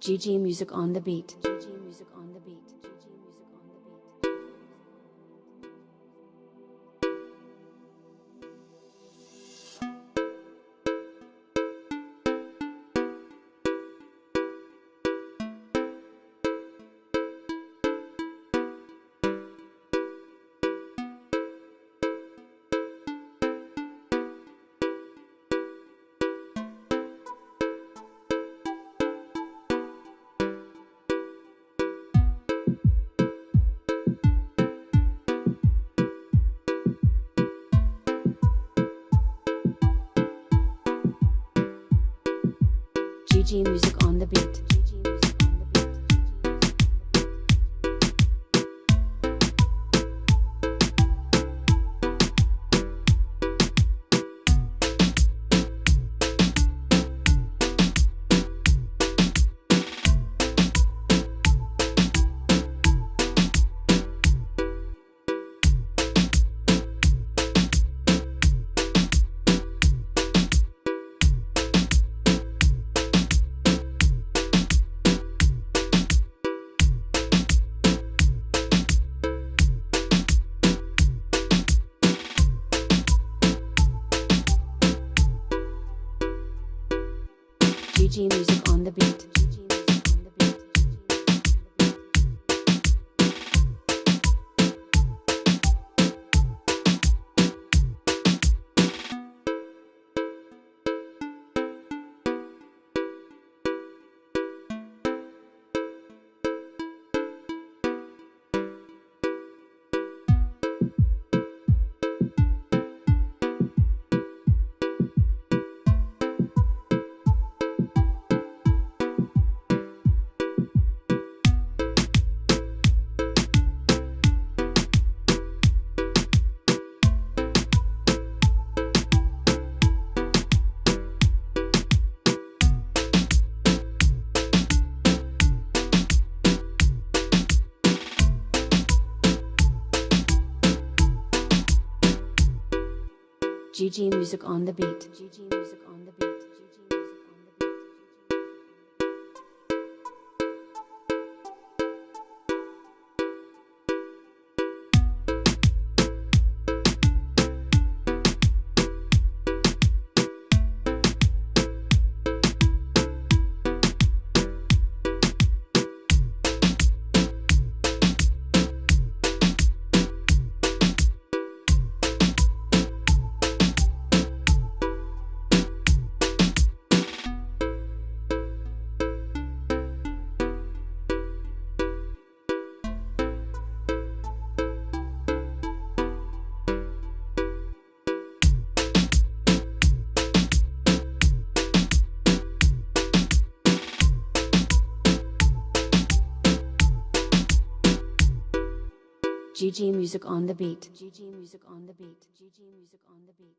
GG Music on the beat. GG Music on the beat. Music on the beat. GG Music on the beat. GG Music on the beat. GG Music on the beat. GG Music on the beat.